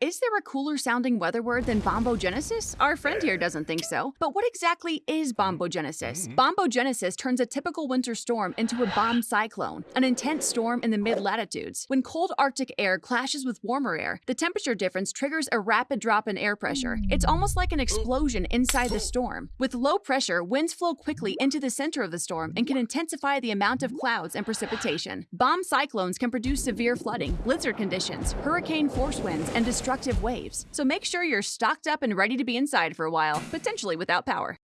Is there a cooler sounding weather word than bombogenesis? Our friend here doesn't think so. But what exactly is bombogenesis? Mm-hmm. Bombogenesis turns a typical winter storm into a bomb cyclone, an intense storm in the mid latitudes. When cold Arctic air clashes with warmer air, the temperature difference triggers a rapid drop in air pressure. It's almost like an explosion inside the storm. With low pressure, winds flow quickly into the center of the storm and can intensify the amount of clouds and precipitation. Bomb cyclones can produce severe flooding, blizzard conditions, hurricane force winds, and destructive waves. So make sure you're stocked up and ready to be inside for a while, potentially without power.